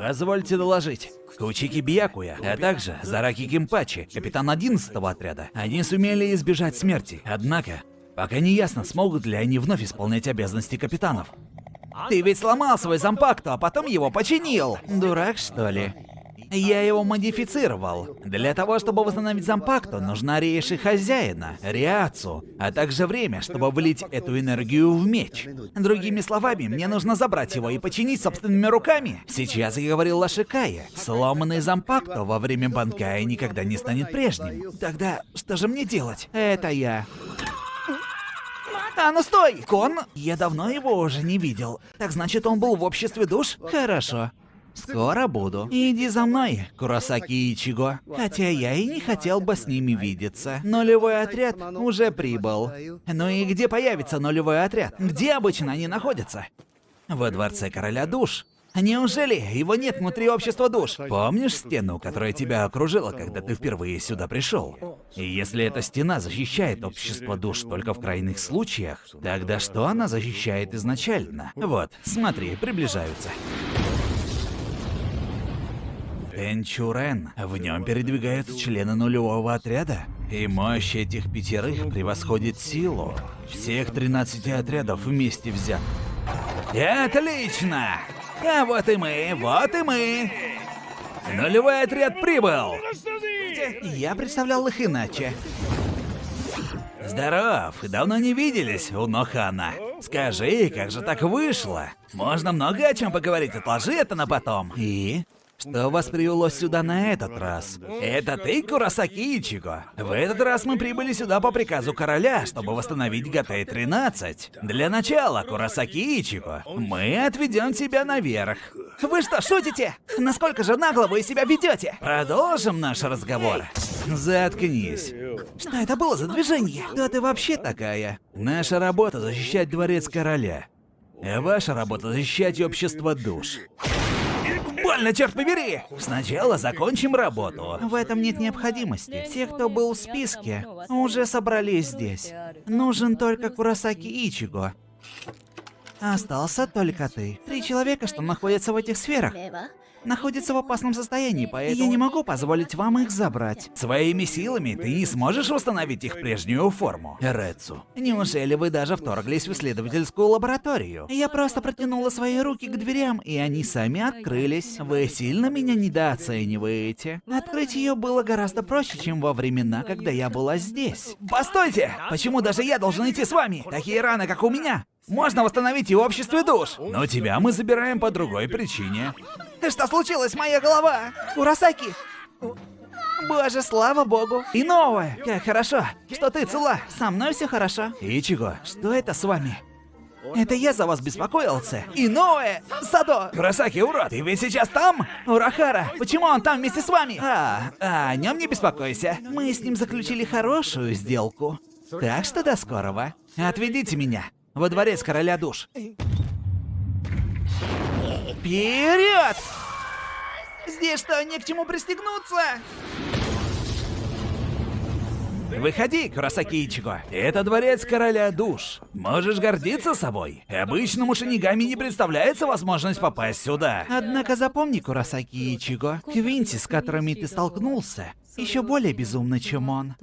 Позвольте доложить. Кучики Бьякуя, а также Зараки Кимпачи, капитан 11 отряда. Они сумели избежать смерти. Однако, пока не ясно, смогут ли они вновь исполнять обязанности капитанов. Ты ведь сломал свой зампакту, а потом его починил. Дурак, что ли? Я его модифицировал. Для того, чтобы восстановить зампакту, нужна рейши хозяина, Риацу, а также время, чтобы влить эту энергию в меч. Другими словами, мне нужно забрать его и починить собственными руками. Сейчас я говорил Лашикае. Сломанный зампакту во время банкая никогда не станет прежним. Тогда что же мне делать? Это я. А, ну стой! Кон? Я давно его уже не видел. Так значит, он был в обществе душ? Хорошо. Скоро буду. Иди за мной, Курасаки Ичиго. Хотя я и не хотел бы с ними видеться. Нулевой отряд уже прибыл. Ну и где появится нулевой отряд? Где обычно они находятся? Во дворце короля душ. Неужели его нет внутри общества душ? Помнишь стену, которая тебя окружила, когда ты впервые сюда пришел? И если эта стена защищает общество душ только в крайних случаях, тогда что она защищает изначально? Вот, смотри, приближаются. Энчурен. В нем передвигаются члены нулевого отряда. И мощь этих пятерых превосходит силу всех 13 отрядов вместе взят. Отлично! А вот и мы, вот и мы. Нулевой отряд прибыл. Я представлял их иначе. Здоров, давно не виделись, Унохана. Скажи, как же так вышло? Можно много о чем поговорить, отложи это на потом. И? Что вас привело сюда на этот раз? Это ты, Курасаки Ичиго? В этот раз мы прибыли сюда по приказу короля, чтобы восстановить ГТ-13. Для начала, Курасаки Ичиго, мы отведем тебя наверх. Вы что, шутите? Насколько же нагло вы себя ведете? Продолжим наш разговор. Заткнись. Что это было за движение? Кто ты вообще такая? Наша работа защищать дворец короля. А ваша работа защищать общество душ. Больно, черт побери! Сначала закончим работу. В этом нет необходимости. Все, кто был в списке, уже собрались здесь. Нужен только Курасаки Ичиго. Остался только ты. Три человека, что находятся в этих сферах находятся в опасном состоянии, поэтому я не могу позволить вам их забрать. Своими силами ты не сможешь восстановить их прежнюю форму. Рецу, неужели вы даже вторглись в исследовательскую лабораторию? Я просто протянула свои руки к дверям, и они сами открылись. Вы сильно меня недооцениваете. Открыть ее было гораздо проще, чем во времена, когда я была здесь. Постойте! Почему даже я должен идти с вами? Такие раны, как у меня, можно восстановить и в обществе душ. Но тебя мы забираем по другой причине. Что случилось, моя голова? Урасаки! Боже, слава богу. И новое. Как хорошо, что ты цела. Со мной все хорошо. Ичиго, что это с вами? Это я за вас беспокоился. И новое! Садо! Курасаки, урод, ты ведь сейчас там? Урахара, почему он там вместе с вами? А, а о нем не беспокойся. Мы с ним заключили хорошую сделку. Так что до скорого. Отведите меня во дворец короля душ. Вперед! Здесь что, не к чему пристегнуться? Выходи, Курасаки Ичиго. Это дворец короля душ. Можешь гордиться собой. Обычному шинигами не представляется возможность попасть сюда. Однако запомни, Курасаки Ичиго, Квинти, с которыми ты столкнулся, еще более безумны, чем он.